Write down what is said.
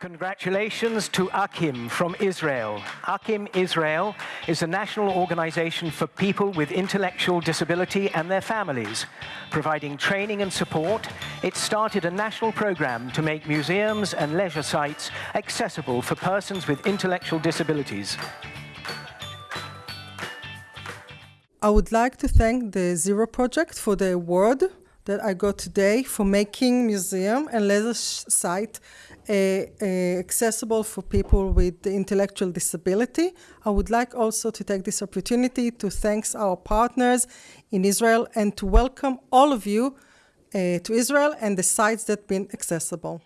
Congratulations to Akim from Israel. Akim Israel is a national organization for people with intellectual disability and their families. Providing training and support, it started a national program to make museums and leisure sites accessible for persons with intellectual disabilities. I would like to thank the Zero Project for the award that I got today for making museum and leisure site uh, uh, accessible for people with intellectual disability. I would like also to take this opportunity to thank our partners in Israel and to welcome all of you uh, to Israel and the sites that have been accessible.